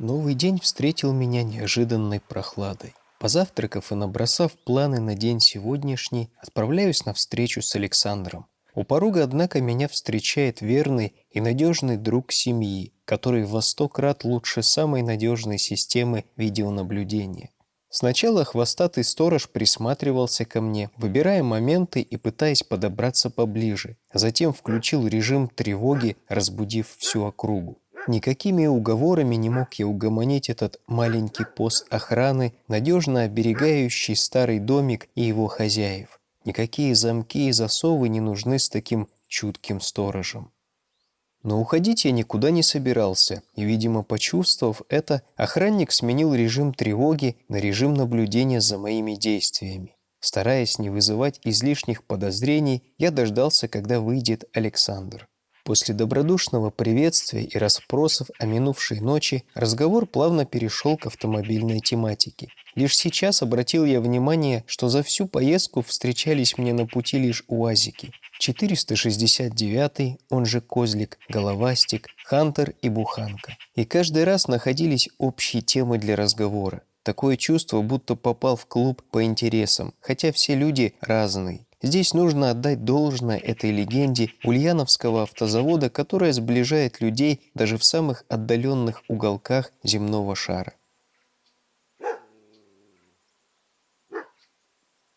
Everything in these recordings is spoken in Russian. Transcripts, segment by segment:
Новый день встретил меня неожиданной прохладой. Позавтракав и набросав планы на день сегодняшний, отправляюсь на встречу с Александром. У порога, однако, меня встречает верный и надежный друг семьи, который во сто крат лучше самой надежной системы видеонаблюдения. Сначала хвостатый сторож присматривался ко мне, выбирая моменты и пытаясь подобраться поближе. Затем включил режим тревоги, разбудив всю округу. Никакими уговорами не мог я угомонить этот маленький пост охраны, надежно оберегающий старый домик и его хозяев. Никакие замки и засовы не нужны с таким чутким сторожем. Но уходить я никуда не собирался, и, видимо, почувствовав это, охранник сменил режим тревоги на режим наблюдения за моими действиями. Стараясь не вызывать излишних подозрений, я дождался, когда выйдет Александр. После добродушного приветствия и расспросов о минувшей ночи разговор плавно перешел к автомобильной тематике. Лишь сейчас обратил я внимание, что за всю поездку встречались мне на пути лишь УАЗики. 469, он же Козлик, Головастик, Хантер и Буханка. И каждый раз находились общие темы для разговора. Такое чувство, будто попал в клуб по интересам, хотя все люди разные. Здесь нужно отдать должное этой легенде Ульяновского автозавода, которая сближает людей даже в самых отдаленных уголках земного шара.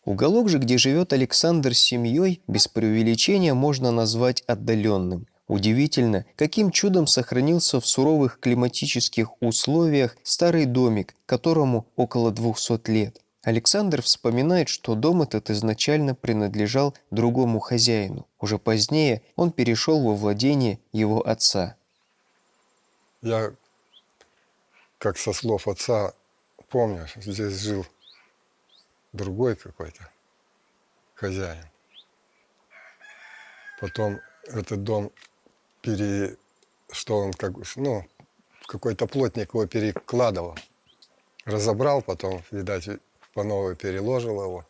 Уголок же, где живет Александр с семьей, без преувеличения можно назвать отдаленным. Удивительно, каким чудом сохранился в суровых климатических условиях старый домик, которому около 200 лет. Александр вспоминает, что дом этот изначально принадлежал другому хозяину. Уже позднее он перешел во владение его отца. Я, как со слов отца, помню, здесь жил другой какой-то хозяин. Потом этот дом пере... что он как ну, какой-то плотник его перекладывал. Разобрал потом, видать, по новой переложил его.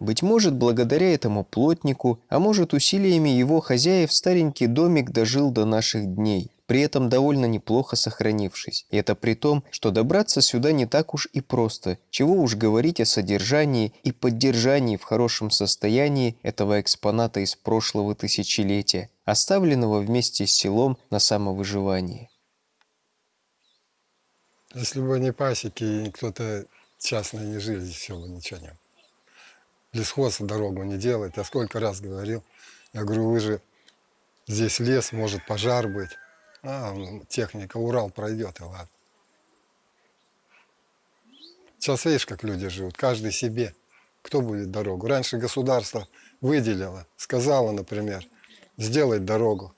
Быть может, благодаря этому плотнику, а может, усилиями его хозяев старенький домик дожил до наших дней, при этом довольно неплохо сохранившись. И это при том, что добраться сюда не так уж и просто, чего уж говорить о содержании и поддержании в хорошем состоянии этого экспоната из прошлого тысячелетия, оставленного вместе с селом на самовыживании. Если бы не пасеки кто-то частный не жил, здесь все бы ничего не было. Лесхоз дорогу не делает. Я сколько раз говорил. Я говорю, вы же здесь лес, может пожар быть. А, техника, Урал пройдет, и ладно. Сейчас видишь, как люди живут, каждый себе. Кто будет дорогу? Раньше государство выделило, сказало, например, сделать дорогу.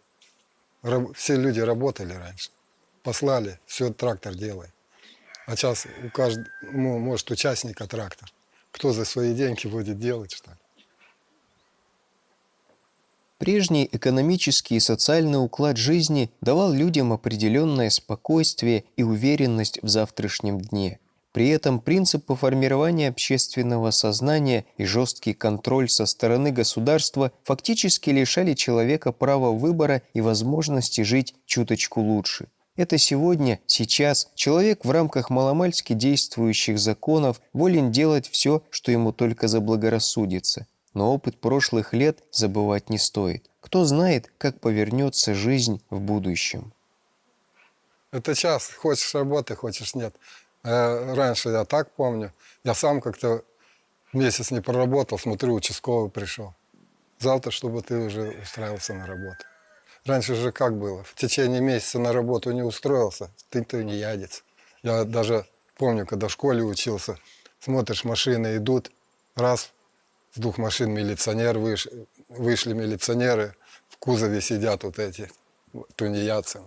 Все люди работали раньше. Послали, все трактор делает. А сейчас у каждого, ну, может, участника трактор. Кто за свои деньги будет делать, что ли? Прежний экономический и социальный уклад жизни давал людям определенное спокойствие и уверенность в завтрашнем дне. При этом принципы формирования общественного сознания и жесткий контроль со стороны государства фактически лишали человека права выбора и возможности жить чуточку лучше. Это сегодня, сейчас, человек в рамках маломальски действующих законов волен делать все, что ему только заблагорассудится. Но опыт прошлых лет забывать не стоит. Кто знает, как повернется жизнь в будущем. Это час. Хочешь работы, хочешь нет. Э, раньше я так помню. Я сам как-то месяц не проработал, смотрю, участковый пришел. Завтра, чтобы ты уже устраивался на работу. Раньше же как было? В течение месяца на работу не устроился, ты то не ядец. Я даже помню, когда в школе учился, смотришь, машины идут, раз, с двух машин милиционер выш, вышли милиционеры, в кузове сидят вот эти тунеядцы,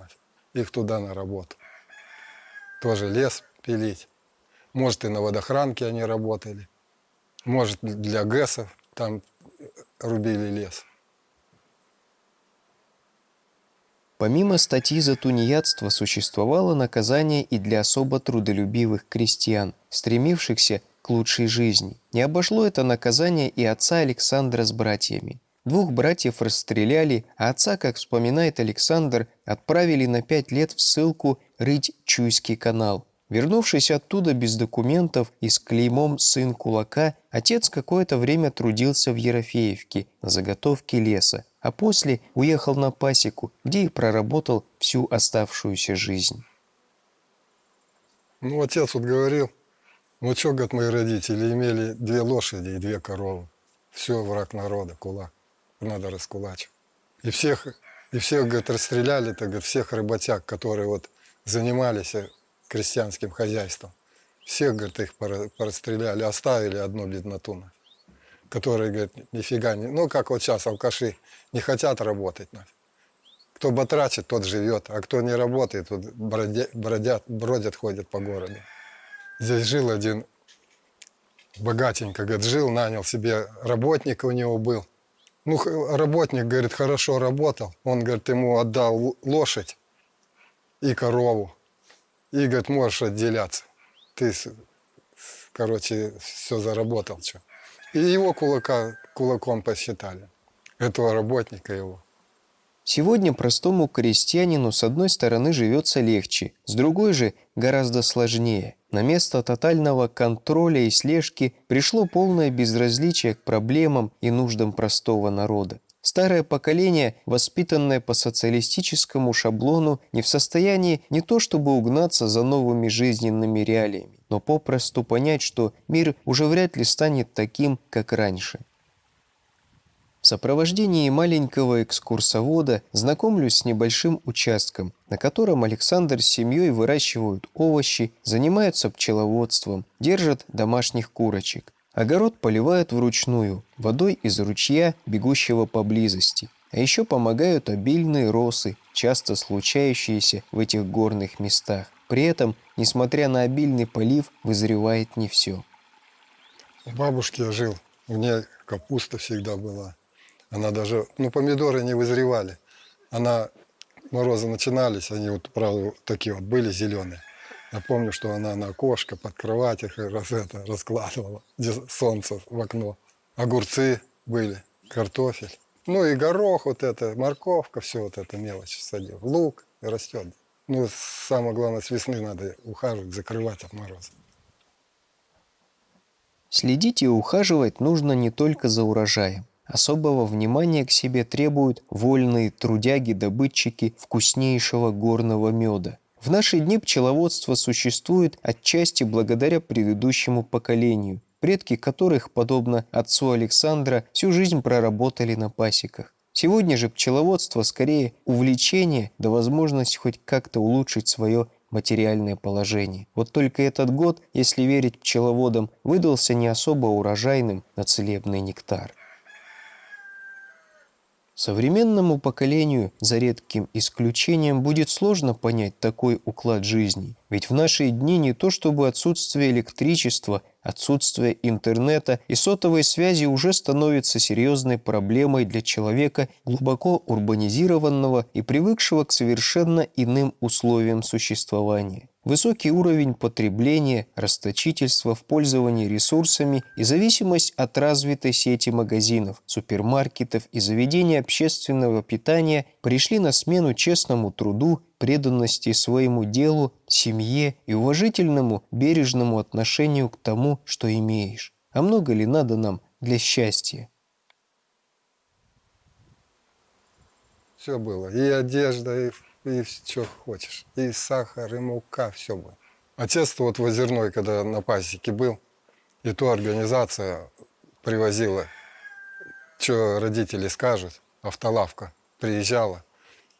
их туда на работу. Тоже лес пилить. Может, и на водохранке они работали. Может, для ГЭСов там рубили лес. Помимо статьи за тунеядство существовало наказание и для особо трудолюбивых крестьян, стремившихся к лучшей жизни. Не обошло это наказание и отца Александра с братьями. Двух братьев расстреляли, а отца, как вспоминает Александр, отправили на пять лет в ссылку рыть Чуйский канал. Вернувшись оттуда без документов и с клеймом «сын кулака», отец какое-то время трудился в Ерофеевке на заготовке леса, а после уехал на пасеку, где и проработал всю оставшуюся жизнь. Ну, отец вот говорил, ну что, говорит, мои родители имели две лошади и две коровы. Все, враг народа, кулак. Надо раскулачивать. И всех, и всех, говорит, расстреляли, так, говорит, всех работяг, которые вот занимались крестьянским хозяйством. Всех, говорит, их порастреляли, оставили одну бедноту, которые, говорит, нифига не... Ну, как вот сейчас алкаши не хотят работать. Кто батрачит, тот живет, а кто не работает, вот бродят, бродят, бродят, ходят по городу. Здесь жил один богатенько, говорит, жил, нанял себе работника у него был. Ну, работник, говорит, хорошо работал. Он, говорит, ему отдал лошадь и корову. И, говорит, можешь отделяться. Ты, короче, все заработал. Что. И его кулака, кулаком посчитали. Этого работника его. Сегодня простому крестьянину с одной стороны живется легче, с другой же гораздо сложнее. На место тотального контроля и слежки пришло полное безразличие к проблемам и нуждам простого народа. Старое поколение, воспитанное по социалистическому шаблону, не в состоянии не то чтобы угнаться за новыми жизненными реалиями, но попросту понять, что мир уже вряд ли станет таким, как раньше. В сопровождении маленького экскурсовода знакомлюсь с небольшим участком, на котором Александр с семьей выращивают овощи, занимаются пчеловодством, держат домашних курочек. Огород поливают вручную, водой из ручья, бегущего поблизости. А еще помогают обильные росы, часто случающиеся в этих горных местах. При этом, несмотря на обильный полив, вызревает не все. У бабушки я жил, у нее капуста всегда была. Она даже, ну, помидоры не вызревали. Она, морозы начинались, они вот, правда, такие вот были зеленые. Я помню, что она на окошко под кровать их раз это раскладывала, где солнце в окно. Огурцы были, картофель. Ну и горох вот это, морковка, все вот это мелочь садил. Лук растет. Ну, самое главное, с весны надо ухаживать, закрывать от мороза. Следить и ухаживать нужно не только за урожаем. Особого внимания к себе требуют вольные трудяги-добытчики вкуснейшего горного меда. В наши дни пчеловодство существует отчасти благодаря предыдущему поколению, предки которых, подобно отцу Александра, всю жизнь проработали на пасеках. Сегодня же пчеловодство скорее увлечение да возможность хоть как-то улучшить свое материальное положение. Вот только этот год, если верить пчеловодам, выдался не особо урожайным на целебный нектар. Современному поколению, за редким исключением, будет сложно понять такой уклад жизни. Ведь в наши дни не то чтобы отсутствие электричества, отсутствие интернета и сотовой связи уже становится серьезной проблемой для человека, глубоко урбанизированного и привыкшего к совершенно иным условиям существования. Высокий уровень потребления, расточительство в пользовании ресурсами и зависимость от развитой сети магазинов, супермаркетов и заведений общественного питания пришли на смену честному труду, преданности своему делу, семье и уважительному, бережному отношению к тому, что имеешь. А много ли надо нам для счастья? Все было. И одежда, и и что хочешь. И сахар, и мука, все было. Отец вот в Озерной, когда на пасеке был, и то организация привозила, что родители скажут, автолавка приезжала,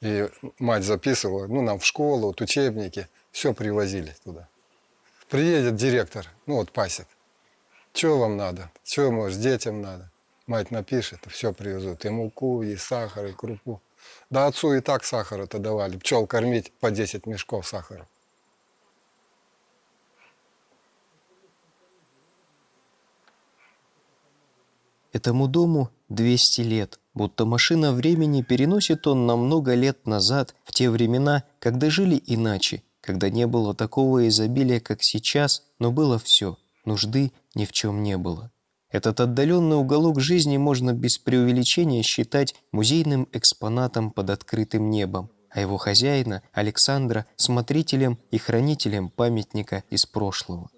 и мать записывала, ну, нам в школу, вот учебники, все привозили туда. Приедет директор, ну, вот пасек, что вам надо, что, может, детям надо. Мать напишет, все привезут, и муку, и сахар, и крупу. Да отцу и так сахара-то давали. Пчел кормить по 10 мешков сахара. Этому дому 200 лет, будто машина времени переносит он на много лет назад, в те времена, когда жили иначе, когда не было такого изобилия, как сейчас, но было все, нужды ни в чем не было. Этот отдаленный уголок жизни можно без преувеличения считать музейным экспонатом под открытым небом, а его хозяина, Александра, смотрителем и хранителем памятника из прошлого.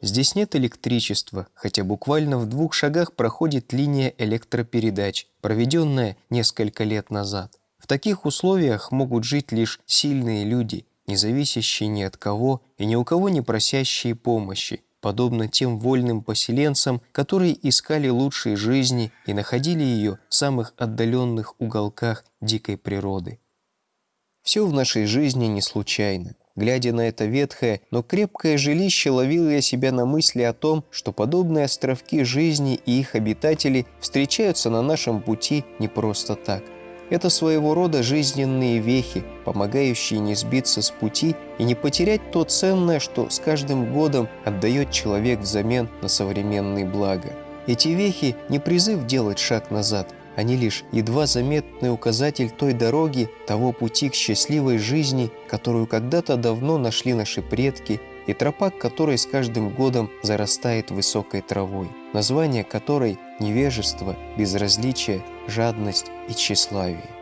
Здесь нет электричества, хотя буквально в двух шагах проходит линия электропередач, проведенная несколько лет назад. В таких условиях могут жить лишь сильные люди, не зависящие ни от кого и ни у кого не просящие помощи, подобно тем вольным поселенцам, которые искали лучшей жизни и находили ее в самых отдаленных уголках дикой природы. Все в нашей жизни не случайно. Глядя на это ветхое, но крепкое жилище, ловил я себя на мысли о том, что подобные островки жизни и их обитатели встречаются на нашем пути не просто так. Это своего рода жизненные вехи, помогающие не сбиться с пути и не потерять то ценное, что с каждым годом отдает человек взамен на современные блага. Эти вехи не призыв делать шаг назад, они лишь едва заметный указатель той дороги, того пути к счастливой жизни, которую когда-то давно нашли наши предки, и тропа, которой с каждым годом зарастает высокой травой, название которой – невежество, безразличие, жадность и тщеславие.